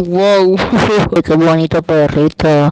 wow, qué bonito perrito.